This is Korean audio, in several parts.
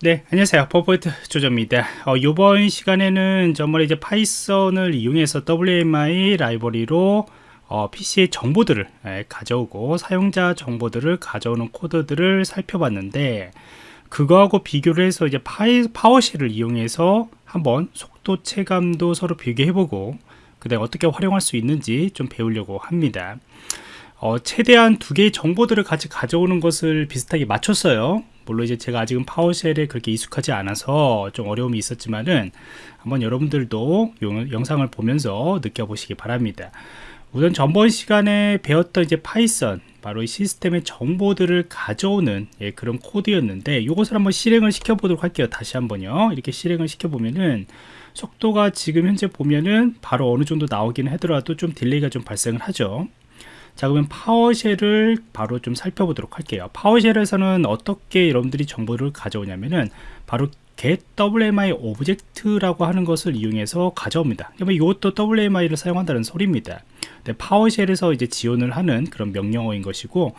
네 안녕하세요. 퍼포트 조조입니다. 어, 이번 시간에는 정말 이제 Python을 이용해서 WMI 라이브러리로 어, PC의 정보들을 예, 가져오고 사용자 정보들을 가져오는 코드들을 살펴봤는데 그거하고 비교를 해서 이제 파이, PowerShell을 이용해서 한번 속도 체감도 서로 비교해보고 그 다음에 어떻게 활용할 수 있는지 좀 배우려고 합니다. 어, 최대한 두 개의 정보들을 같이 가져오는 것을 비슷하게 맞췄어요 물론 이제 제가 아직은 PowerShell에 그렇게 익숙하지 않아서 좀 어려움이 있었지만은 한번 여러분들도 용, 영상을 보면서 느껴보시기 바랍니다. 우선 전번 시간에 배웠던 이제 Python 바로 이 시스템의 정보들을 가져오는 예, 그런 코드였는데 이것을 한번 실행을 시켜 보도록 할게요. 다시 한번요. 이렇게 실행을 시켜 보면은 속도가 지금 현재 보면은 바로 어느 정도 나오기는 하더라도 좀 delay가 좀 발생을 하죠 자 그러면 PowerShell을 바로 좀 살펴보도록 할게요. PowerShell에서는 어떻게 여러분들이 정보를 가져오냐면은 바로 get WMI object라고 하는 것을 이용해서 가져옵니다. 이것도 WMI를 사용한다는 소리입니다. 네, PowerShell에서 이제 지원을 하는 그런 명령어인 것이고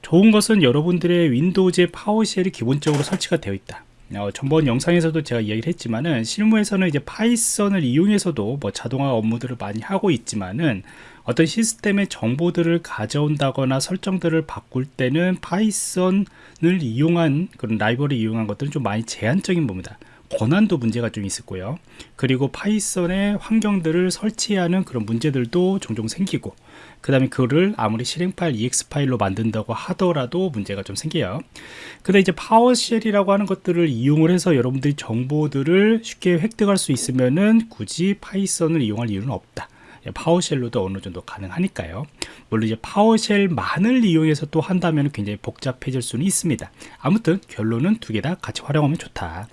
좋은 것은 여러분들의 Windows의 PowerShell이 기본적으로 설치가 되어 있다 어, 전번 영상에서도 제가 이야기를 했지만은 실무에서는 이제 Python을 이용해서도 뭐 자동화 업무들을 많이 하고 있지만은 어떤 시스템의 정보들을 가져온다거나 설정들을 바꿀 때는 Python을 이용한 그런 라이브러리를 이용한 것들은 좀 많이 제한적인 겁니다 권한도 문제가 좀 있었고요. 그리고 Python의 환경들을 설치하는 그런 문제들도 종종 생기고 그 다음에 그거를 아무리 실행 파일 exe 파일로 만든다고 하더라도 문제가 좀 생겨요. 근데 이제 PowerShell이라고 하는 것들을 이용을 해서 여러분들이 정보들을 쉽게 획득할 수 있으면은 굳이 Python을 이용할 이유는 없다. PowerShell로도 어느 정도 가능하니까요. 물론 이제 PowerShell만을 이용해서 또 한다면 굉장히 복잡해질 수는 있습니다. 아무튼 결론은 두 개 다 같이 활용하면 좋다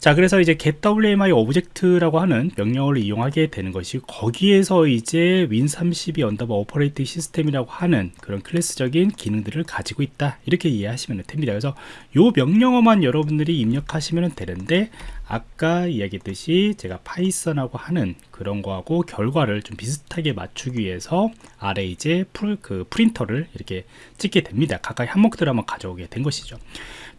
자 그래서 이제 getWMI object라고 하는 명령어를 이용하게 되는 것이 거기에서 이제 win32 언더바 operating system이라고 하는 그런 클래스적인 기능들을 가지고 있다. 이렇게 이해하시면 됩니다. 그래서 요 명령어만 여러분들이 입력하시면 되는데 아까 이야기했듯이 제가 Python하고 하는 그런 거하고 결과를 좀 비슷하게 맞추기 위해서 아래 이제 풀, 그 print를 이렇게 찍게 됩니다. 각각 항목들을 한번 가져오게 된 것이죠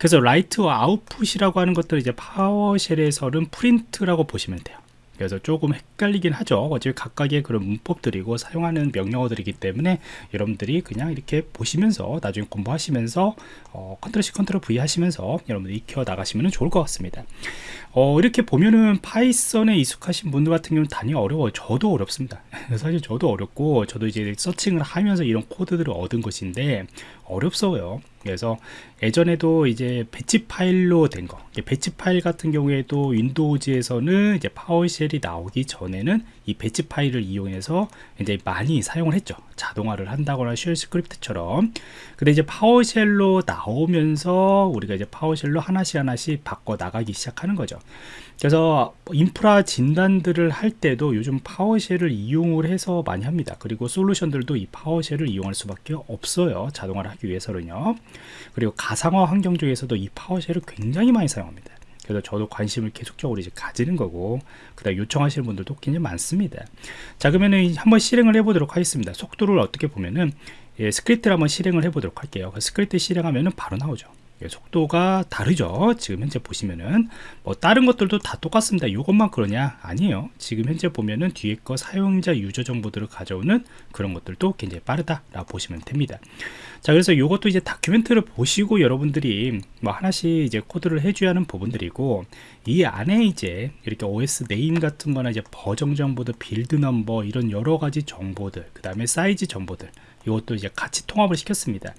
그래서 write와 output이라고 하는 것들을 이제 PowerShell에서는 print라고 보시면 돼요. 그래서 조금 헷갈리긴 하죠. 어차피 각각의 그런 문법들이고 사용하는 명령어들이기 때문에 여러분들이 그냥 이렇게 보시면서 나중에 공부하시면서 어, 컨트롤 C 컨트롤 V 하시면서 여러분들 익혀 나가시면 좋을 것 같습니다. 어, 이렇게 보면은 Python에 익숙하신 분들 같은 경우는 당연히 어려워요. 저도 어렵습니다. 사실 저도 어렵고 저도 이제 searching을 하면서 이런 코드들을 얻은 것인데 어렵어요 그래서 예전에도 이제 batch 파일로 된 거, batch 파일 같은 경우에도 Windows에서는 이제 PowerShell이 나오기 전에는 이 batch 파일을 이용해서 이제 많이 사용을 했죠. 자동화를 한다거나 shell script처럼. 근데 이제 PowerShell로 나오면서 우리가 이제 PowerShell로 하나씩 하나씩 바꿔 나가기 시작하는 거죠. 그래서 인프라 진단들을 할 때도 요즘 PowerShell을 이용을 해서 많이 합니다. 그리고 솔루션들도 이 PowerShell을 이용할 수밖에 없어요. 자동화를 하기 위해서는요. 그리고 가상화 환경 중에서도 이 PowerShell을 굉장히 많이 사용합니다. 그래서 저도 관심을 계속적으로 이제 가지는 거고 그다음 요청하시는 분들도 굉장히 많습니다 자 그러면은 한번 실행을 해 보도록 하겠습니다 속도를 어떻게 보면은 예, script를 한번 실행을 해 보도록 할게요 그 스크립트 실행하면은 바로 나오죠 예, 속도가 다르죠. 지금 현재 보시면은 뭐 다른 것들도 다 똑같습니다. 이것만 그러냐? 아니에요. 지금 현재 보면은 뒤에 거 사용자 user 정보들을 가져오는 그런 것들도 굉장히 빠르다 라고 보시면 됩니다. 자 그래서 이것도 이제 document를 보시고 여러분들이 뭐 하나씩 이제 코드를 해줘야 하는 부분들이고 이 안에 이제 이렇게 OS name 같은 거나 이제 버전 정보들 build number 이런 여러 가지 정보들 그 다음에 사이즈 정보들 이것도 이제 같이 통합을 시켰습니다.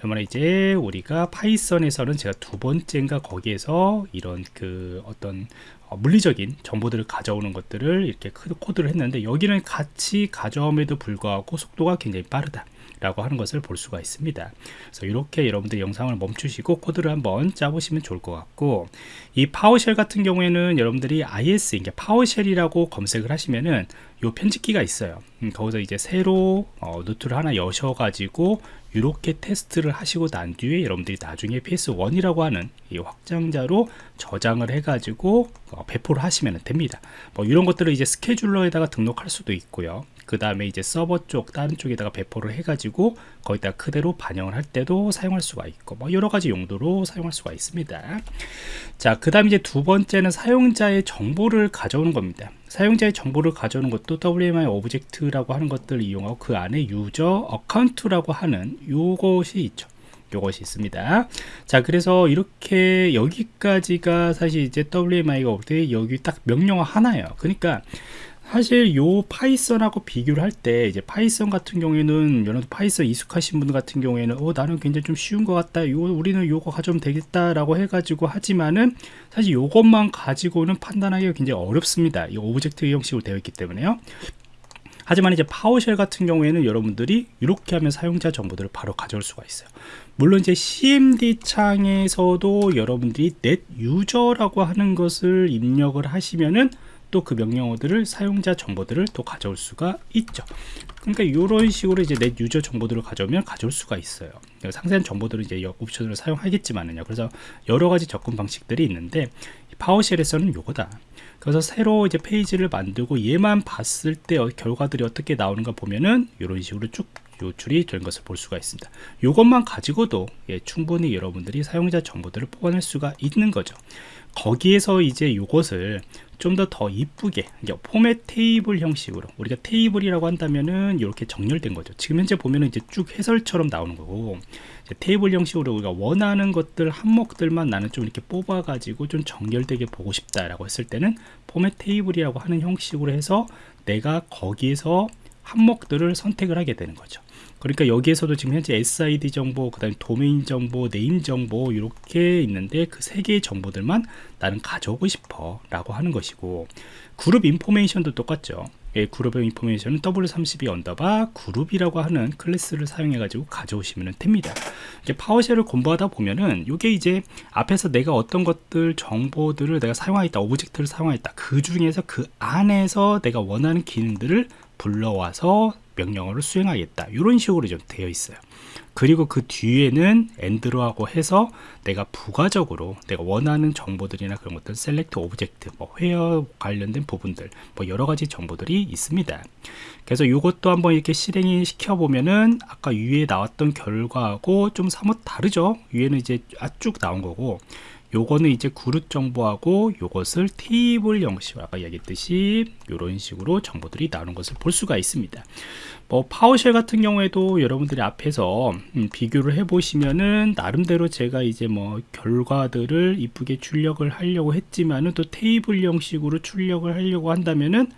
정말 이제 우리가 Python에서는 제가 두 번째인가 거기에서 이런 그 어떤 어, 물리적인 정보들을 가져오는 것들을 이렇게 코드를 했는데 여기는 같이 가져옴에도 불구하고 속도가 굉장히 빠르다. 라고 하는 것을 볼 수가 있습니다. 그래서 이렇게 여러분들 영상을 멈추시고 코드를 한번 짜보시면 좋을 것 같고 이 PowerShell 같은 경우에는 여러분들이 IS 이게 파워쉘이라고 검색을 하시면은 요 편집기가 있어요. 음, 거기서 이제 새로 어, 노트를 하나 여셔 가지고 이렇게 테스트를 하시고 난 뒤에 여러분들이 나중에 PS1이라고 하는 이 확장자로 저장을 해 가지고 어, 배포를 하시면 됩니다. 뭐 이런 것들을 이제 scheduler에다가 등록할 수도 있고요 그 다음에 이제 서버 쪽 다른 쪽에다가 배포를 해가지고 거기다 그대로 반영을 할 때도 사용할 수가 있고 뭐 여러 가지 용도로 사용할 수가 있습니다. 자, 그 다음 이제 두 번째는 사용자의 정보를 가져오는 겁니다. 사용자의 정보를 가져오는 것도 WMI object라고 하는 것들을 이용하고 그 안에 user account라고 하는 요것이 있죠. 요것이 있습니다. 자, 그래서 이렇게 여기까지가 사실 이제 WMI가 올때 여기 딱 명령어 하나예요. 그러니까 사실 요 Python하고 비교를 할 때 이제 Python 같은 경우에는 여러분 Python 익숙하신 분들 같은 경우에는 어 나는 굉장히 좀 쉬운 것 같다. 요 우리는 요거 가져오면 되겠다라고 해가지고 하지만은 사실 요것만 가지고는 판단하기가 굉장히 어렵습니다. 이 object 형식으로 되어 있기 때문에요. 하지만 이제 PowerShell 같은 경우에는 여러분들이 이렇게 하면 사용자 정보들을 바로 가져올 수가 있어요. 물론 이제 CMD 창에서도 여러분들이 net user라고 하는 것을 입력을 하시면은 또 그 명령어들을 사용자 정보들을 또 가져올 수가 있죠. 그러니까 이런 식으로 이제 net user 정보들을 가져오면 가져올 수가 있어요. 상세한 정보들을 이제 옵션으로 사용하겠지만은요. 그래서 여러 가지 접근 방식들이 있는데 파워쉘에서는 요거다. 그래서 새로 이제 페이지를 만들고 얘만 봤을 때 결과들이 어떻게 나오는가 보면은 이런 식으로 쭉 요출이 된 것을 볼 수가 있습니다. 이것만 가지고도 예, 충분히 여러분들이 사용자 정보들을 뽑아낼 수가 있는 거죠. 거기에서 이제 이것을 좀더더 이쁘게 포맷 테이블 형식으로 우리가 테이블이라고 한다면은 이렇게 정렬된 거죠. 지금 현재 보면은 이제 쭉 해설처럼 나오는 거고 테이블 형식으로 우리가 원하는 것들 항목들만 나는 좀 이렇게 뽑아 가지고 좀 정렬되게 보고 싶다라고 했을 때는 format table이라고 하는 형식으로 해서 내가 거기에서 항목들을 선택을 하게 되는 거죠. 그러니까 여기에서도 지금 현재 SID 정보, 그 다음에 도메인 정보, name 정보 이렇게 있는데 그 세 개의 정보들만 나는 가져오고 싶어 라고 하는 것이고 group information도 똑같죠. 예, 그룹의 information은 W32 언더바 그룹이라고 하는 클래스를 사용해 가지고 가져오시면 됩니다. 이제 PowerShell을 공부하다 보면은 이게 이제 앞에서 내가 어떤 것들 정보들을 내가 사용하겠다 object를 사용하겠다 그 중에서 그 안에서 내가 원하는 기능들을 불러와서 명령어를 수행하겠다. 이런 식으로 좀 되어 있어요. 그리고 그 뒤에는 and로하고 해서 내가 부가적으로 내가 원하는 정보들이나 그런 것들 select object 뭐 회어 관련된 부분들 뭐 여러 가지 정보들이 있습니다. 그래서 이것도 한번 이렇게 실행이 시켜 보면은 아까 위에 나왔던 결과하고 좀 사뭇 다르죠? 위에는 이제 쭉 나온 거고 요거는 이제 그룹 정보하고 요것을 테이블 형식으로 아까 얘기했듯이 이런 식으로 정보들이 나오는 것을 볼 수가 있습니다. 뭐 파워쉘 같은 경우에도 여러분들이 앞에서 음, 비교를 해 보시면은 나름대로 제가 이제 뭐 결과들을 이쁘게 출력을 하려고 했지만은 또 테이블 형식으로 출력을 하려고 한다면은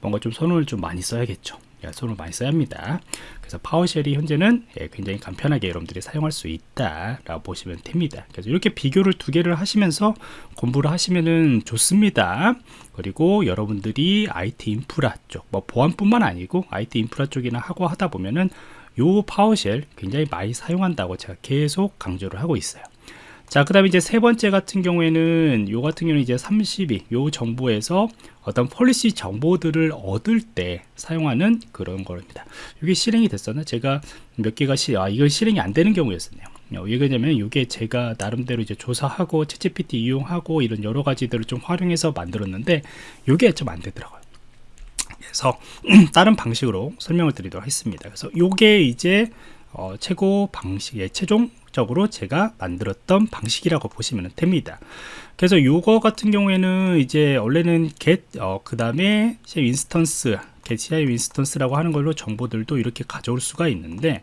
뭔가 좀 선을 좀 많이 써야겠죠 손을 많이 써야 합니다. 그래서 파워쉘이 현재는 예, 굉장히 간편하게 여러분들이 사용할 수 있다 라고 보시면 됩니다. 그래서 이렇게 비교를 두 개를 하시면서 공부를 하시면 좋습니다. 그리고 여러분들이 IT 인프라 쪽, 뭐 보안뿐만 아니고 IT 인프라 쪽이나 하고 하다 보면은 요 파워쉘 굉장히 많이 사용한다고 제가 계속 강조를 하고 있어요 자, 그 다음에 이제 세 번째 같은 경우에는 요 같은 경우는 이제 32, 요 정보에서 어떤 policy 정보들을 얻을 때 사용하는 그런 겁니다. 이게 실행이 됐었나? 제가 몇 개가 시, 아, 이건 실행이 안 되는 경우였었네요. 어, 왜 그러냐면 이게 제가 나름대로 이제 조사하고 채찌PT 이용하고 이런 여러 가지들을 좀 활용해서 만들었는데 이게 좀 안 되더라고요. 그래서 다른 방식으로 설명을 드리도록 하겠습니다. 그래서 이게 이제 어, 최고 방식의 최종 적으로 제가 만들었던 방식이라고 보시면 됩니다. 그래서 요거 같은 경우에는 이제 원래는 get 어, 그 다음에 인스턴스 get ci 인스턴스라고 하는 걸로 정보들도 이렇게 가져올 수가 있는데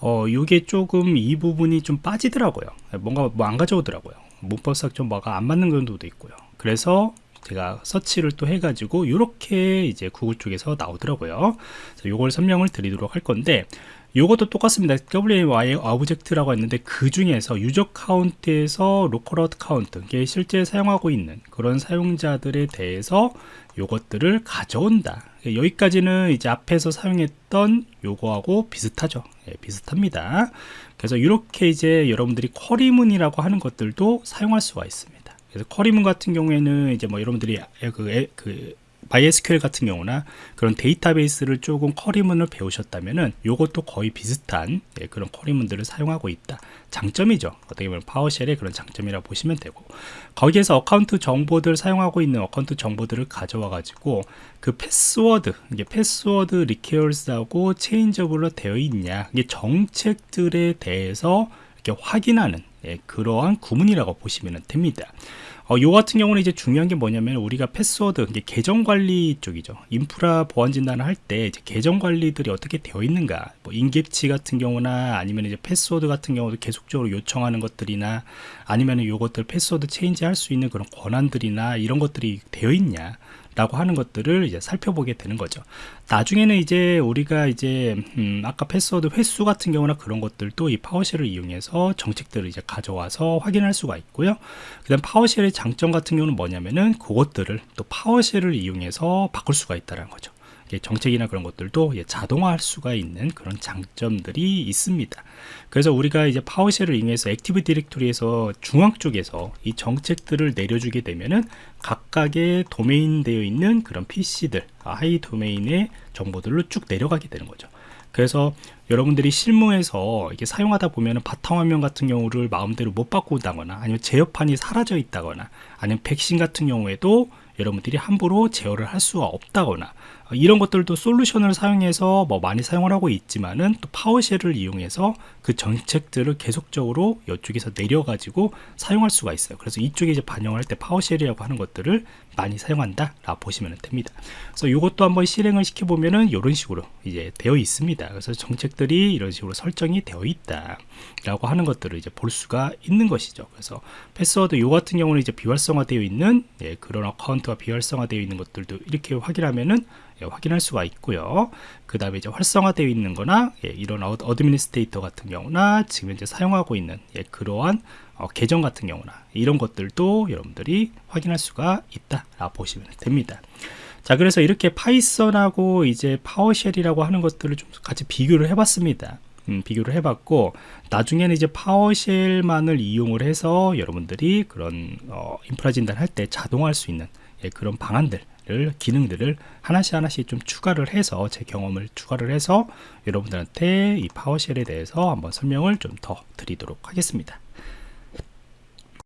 어, 요게 조금 이 부분이 좀 빠지더라고요. 뭔가 뭐 안 가져오더라고요. 문법상 좀 뭐가 안 맞는 경우도 있고요. 그래서 제가 서치를 또 해가지고 이렇게 이제 구글 쪽에서 나오더라고요. 요걸 설명을 드리도록 할 건데 이것도 똑같습니다. WMI object라고 했는데 그 중에서 user account에서 local account, 이게 실제 사용하고 있는 그런 사용자들에 대해서 요것들을 가져온다. 여기까지는 이제 앞에서 사용했던 요거하고 비슷하죠. 예, 비슷합니다. 그래서 이렇게 이제 여러분들이 쿼리문이라고 하는 것들도 사용할 수가 있습니다. 그래서 쿼리문 같은 경우에는 이제 뭐 여러분들이 그, 그 MySQL 같은 경우나 그런 데이터베이스를 조금 쿼리문을 배우셨다면은 요것도 거의 비슷한 예, 그런 쿼리문들을 사용하고 있다. 장점이죠. 어떻게 보면 파워쉘의 그런 장점이라고 보시면 되고 거기에서 account 정보들 사용하고 있는 account 정보들을 가져와 가지고 그 패스워드 이게 패스워드 required하고 changeable로 되어 있냐 이게 정책들에 대해서 이렇게 확인하는 예, 그러한 구문이라고 보시면 됩니다. 어, 요 같은 경우는 이제 중요한 게 뭐냐면 우리가 패스워드 이제 계정 관리 쪽이죠. 인프라 보안 진단을 할 때 계정 관리들이 어떻게 되어 있는가, 뭐 임계치 같은 경우나 아니면 이제 패스워드 같은 경우도 계속적으로 요청하는 것들이나 아니면 요것들 패스워드 change 할 수 있는 그런 권한들이나 이런 것들이 되어 있냐. 라고 하는 것들을 이제 살펴보게 되는 거죠. 나중에는 이제 우리가 이제 음 아까 패스워드 횟수 같은 경우나 그런 것들도 이 PowerShell을 이용해서 정책들을 이제 가져와서 확인할 수가 있고요. 그 다음 PowerShell의 장점 같은 경우는 뭐냐면은 그것들을 또 PowerShell을 이용해서 바꿀 수가 있다는 거죠. 정책이나 그런 것들도 자동화할 수가 있는 그런 장점들이 있습니다. 그래서 우리가 이제 PowerShell을 이용해서 Active Directory에서 중앙 쪽에서 이 정책들을 내려주게 되면은 각각의 도메인 되어 있는 그런 PC들, 하위 도메인의 정보들로 쭉 내려가게 되는 거죠. 그래서 여러분들이 실무에서 이게 사용하다 보면은 바탕화면 같은 경우를 마음대로 못 바꾼다거나 아니면 제어판이 사라져 있다거나 아니면 백신 같은 경우에도 여러분들이 함부로 제어를 할 수가 없다거나 어, 이런 것들도 솔루션을 사용해서 뭐 많이 사용을 하고 있지만은 또 PowerShell을 이용해서 그 정책들을 계속적으로 이쪽에서 내려가지고 사용할 수가 있어요. 그래서 이쪽에 이제 반영할 때 PowerShell이라고 하는 것들을 많이 사용한다 라 보시면 됩니다. 그래서 이것도 한번 실행을 시켜 보면은 이런 식으로 이제 되어 있습니다. 그래서 정책들이 이런 식으로 설정이 되어 있다 라고 하는 것들을 이제 볼 수가 있는 것이죠. 그래서 패스워드 요 같은 경우는 이제 비활성화되어 있는 예, 그런 account가 비활성화되어 있는 것들도 이렇게 확인하면은 예, 확인할 수가 있고요. 그 다음에 이제 활성화되어 있는 거나 예, 이런 어, administrator 같은 경우나 지금 이제 사용하고 있는 예, 그러한 어, 계정 같은 경우나 이런 것들도 여러분들이 확인할 수가 있다 라 보시면 됩니다. 자 그래서 이렇게 Python하고 이제 PowerShell이라고 하는 것들을 좀 같이 비교를 해봤습니다. 음, 비교를 해봤고 나중에는 이제 PowerShell만을 이용을 해서 여러분들이 그런 어, 인프라 진단할 때 자동화할 수 있는 예, 그런 방안들 기능들을 하나씩 하나씩 좀 추가를 해서 제 경험을 추가를 해서 여러분들한테 이 파워쉘에 대해서 한번 설명을 좀 더 드리도록 하겠습니다